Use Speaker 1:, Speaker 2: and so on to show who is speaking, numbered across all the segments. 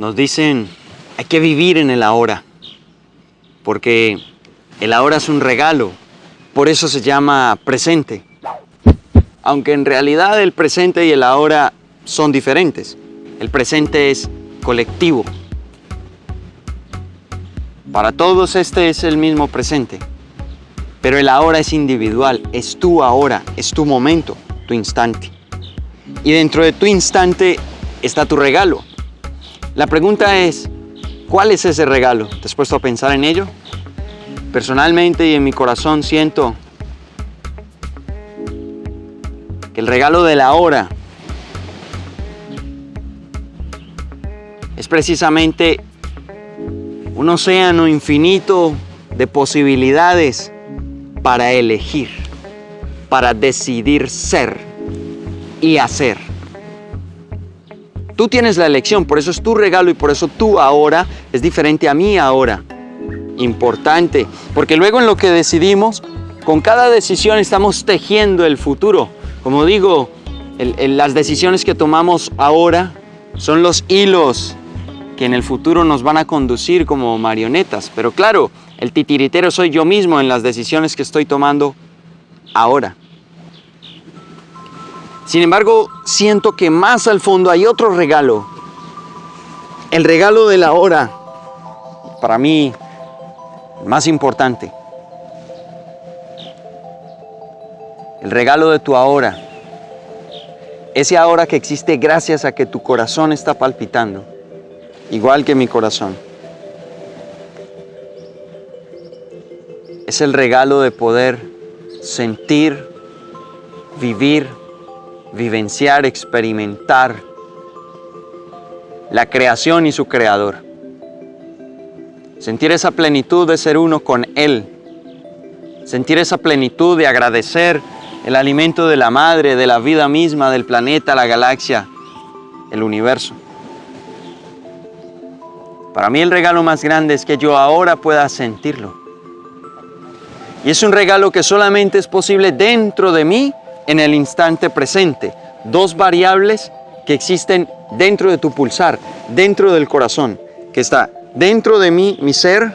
Speaker 1: Nos dicen, hay que vivir en el ahora, porque el ahora es un regalo, por eso se llama presente. Aunque en realidad el presente y el ahora son diferentes. El presente es colectivo. Para todos este es el mismo presente, pero el ahora es individual, es tu ahora, es tu momento, tu instante. Y dentro de tu instante está tu regalo. La pregunta es, ¿cuál es ese regalo? ¿Te has puesto a pensar en ello? Personalmente y en mi corazón siento que el regalo de la hora es precisamente un océano infinito de posibilidades para elegir, para decidir ser y hacer. Tú tienes la elección, por eso es tu regalo y por eso tú ahora es diferente a mí ahora. Importante, porque luego en lo que decidimos, con cada decisión estamos tejiendo el futuro. Como digo, las decisiones que tomamos ahora son los hilos que en el futuro nos van a conducir como marionetas. Pero claro, el titiritero soy yo mismo en las decisiones que estoy tomando ahora. Sin embargo, siento que más al fondo hay otro regalo. El regalo de la hora, para mí, más importante. El regalo de tu ahora. Ese ahora que existe gracias a que tu corazón está palpitando igual que mi corazón. Es el regalo de poder sentir, vivir, vivenciar, experimentar la creación y su creador. Sentir esa plenitud de ser uno con Él. Sentir esa plenitud de agradecer el alimento de la madre, de la vida misma, del planeta, la galaxia, el universo. Para mí el regalo más grande es que yo ahora pueda sentirlo. Y es un regalo que solamente es posible dentro de mí en el instante presente. Dos variables que existen dentro de tu pulsar, dentro del corazón, que está dentro de mí, mi ser,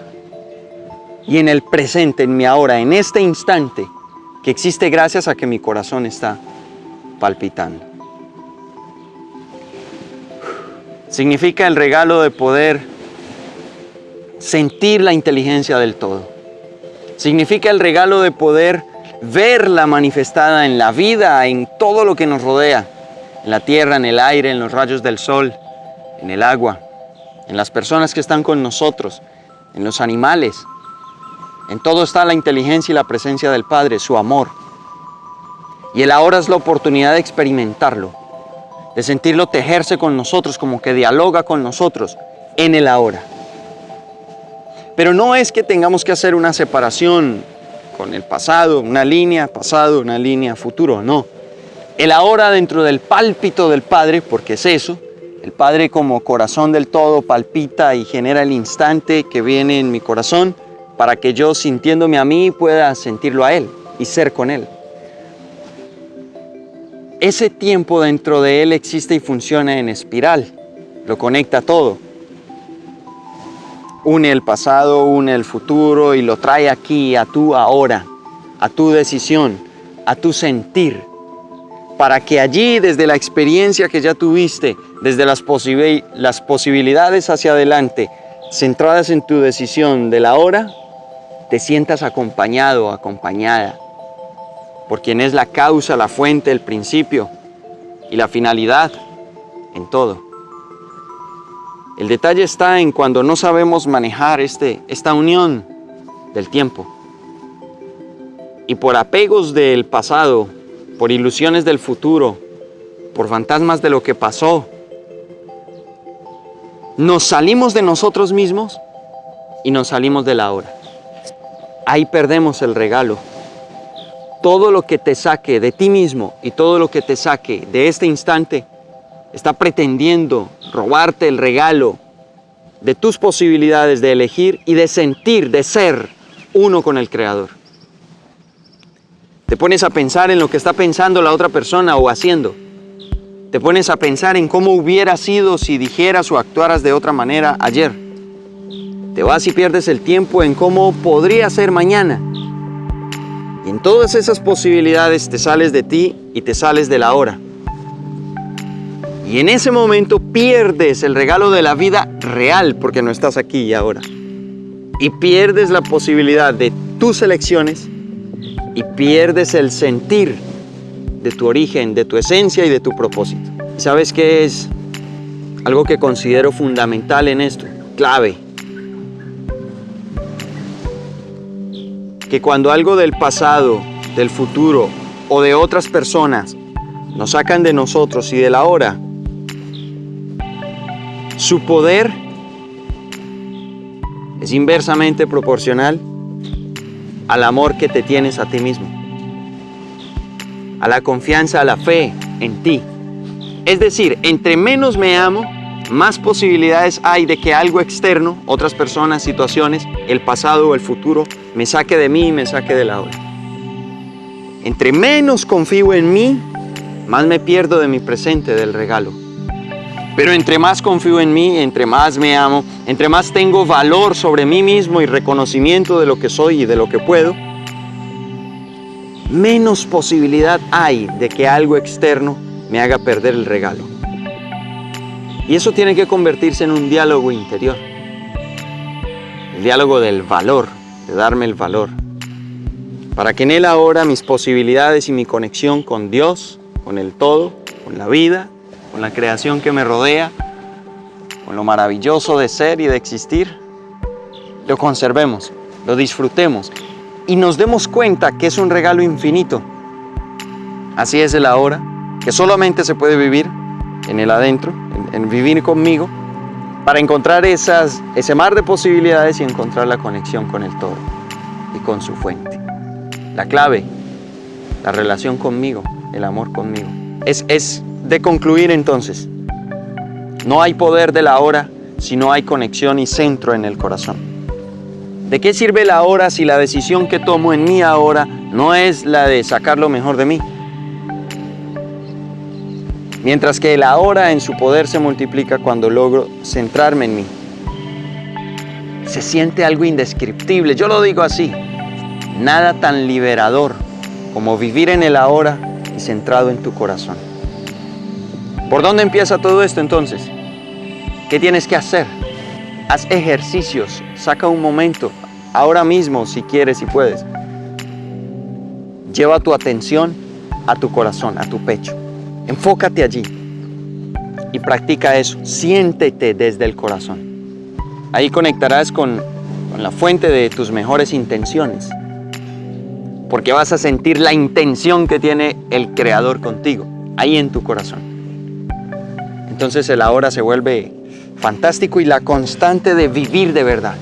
Speaker 1: y en el presente, en mi ahora, en este instante, que existe gracias a que mi corazón está palpitando. Significa el regalo de poder sentir la inteligencia del todo. Significa el regalo de poder verla manifestada en la vida, en todo lo que nos rodea, en la tierra, en el aire, en los rayos del sol, en el agua, en las personas que están con nosotros, en los animales. En todo está la inteligencia y la presencia del Padre, su amor. Y el ahora es la oportunidad de experimentarlo, de sentirlo tejerse con nosotros, como que dialoga con nosotros en el ahora. Pero no es que tengamos que hacer una separación con el pasado, una línea pasado, una línea futuro, no. El ahora dentro del pálpito del Padre, porque es eso, el Padre como corazón del todo palpita y genera el instante que viene en mi corazón para que yo sintiéndome a mí pueda sentirlo a Él y ser con Él. Ese tiempo dentro de Él existe y funciona en espiral, lo conecta todo une el pasado, une el futuro y lo trae aquí a tu ahora, a tu decisión, a tu sentir, para que allí desde la experiencia que ya tuviste, desde las, las posibilidades hacia adelante, centradas en tu decisión de la hora, te sientas acompañado, acompañada, por quien es la causa, la fuente, el principio y la finalidad en todo. El detalle está en cuando no sabemos manejar este, esta unión del tiempo. Y por apegos del pasado, por ilusiones del futuro, por fantasmas de lo que pasó, nos salimos de nosotros mismos y nos salimos de la hora. Ahí perdemos el regalo. Todo lo que te saque de ti mismo y todo lo que te saque de este instante está pretendiendo robarte el regalo de tus posibilidades de elegir y de sentir, de ser uno con el Creador. Te pones a pensar en lo que está pensando la otra persona o haciendo. te pones a pensar en cómo hubiera sido si dijeras o actuaras de otra manera ayer. Te vas y pierdes el tiempo en cómo podría ser mañana. Y en todas esas posibilidades te sales de ti y te sales de la hora. Y en ese momento pierdes el regalo de la vida real porque no estás aquí y ahora. Y pierdes la posibilidad de tus elecciones y pierdes el sentir de tu origen, de tu esencia y de tu propósito. ¿Sabes qué es algo que considero fundamental en esto? Clave. Que cuando algo del pasado, del futuro o de otras personas nos sacan de nosotros y de la hora, su poder es inversamente proporcional al amor que te tienes a ti mismo, a la confianza, a la fe en ti. Es decir, entre menos me amo, más posibilidades hay de que algo externo, otras personas, situaciones, el pasado o el futuro, me saque de mí y me saque de la hora. Entre menos confío en mí, más me pierdo de mi presente, del regalo. Pero entre más confío en mí, entre más me amo, entre más tengo valor sobre mí mismo y reconocimiento de lo que soy y de lo que puedo, menos posibilidad hay de que algo externo me haga perder el regalo. Y eso tiene que convertirse en un diálogo interior. El diálogo del valor, de darme el valor. Para que en él ahora mis posibilidades y mi conexión con Dios, con el todo, con la vida, con la creación que me rodea, con lo maravilloso de ser y de existir, lo conservemos, lo disfrutemos y nos demos cuenta que es un regalo infinito. Así es el ahora, que solamente se puede vivir en el adentro, en, vivir conmigo, para encontrar ese mar de posibilidades y encontrar la conexión con el todo y con su fuente. La clave, la relación conmigo, el amor conmigo. Es, es de concluir entonces, no hay poder de la hora si no hay conexión y centro en el corazón. ¿De qué sirve la hora si la decisión que tomo en mí ahora no es la de sacar lo mejor de mí? Mientras que la hora en su poder se multiplica cuando logro centrarme en mí. Se siente algo indescriptible, yo lo digo así. Nada tan liberador como vivir en el ahora y centrado en tu corazón. ¿Por dónde empieza todo esto entonces? ¿Qué tienes que hacer? Haz ejercicios, saca un momento, ahora mismo si quieres y puedes. Lleva tu atención a tu corazón, a tu pecho. Enfócate allí y practica eso. Siéntete desde el corazón. Ahí conectarás con, con la fuente de tus mejores intenciones. Porque vas a sentir la intención que tiene el Creador contigo, ahí en tu corazón. Entonces el ahora se vuelve fantástico y la constante de vivir de verdad.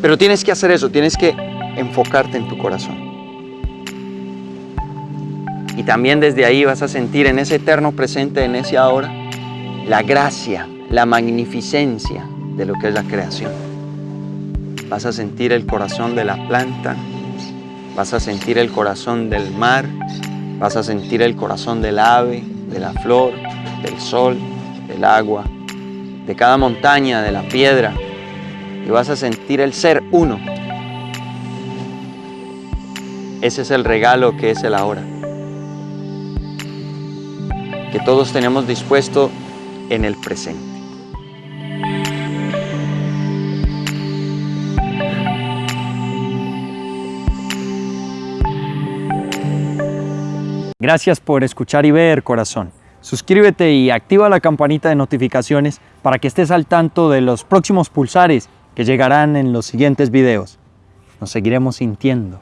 Speaker 1: Pero tienes que hacer eso, tienes que enfocarte en tu corazón. Y también desde ahí vas a sentir en ese eterno presente, en ese ahora, la gracia, la magnificencia de lo que es la creación. Vas a sentir el corazón de la planta, vas a sentir el corazón del mar, vas a sentir el corazón del ave, de la flor, del sol, del agua, de cada montaña, de la piedra, y vas a sentir el ser uno. Ese es el regalo que es el ahora. Que todos tenemos dispuesto en el presente. Gracias por escuchar y ver, corazón. Suscríbete y activa la campanita de notificaciones para que estés al tanto de los próximos pulsares que llegarán en los siguientes videos. Nos seguiremos sintiendo.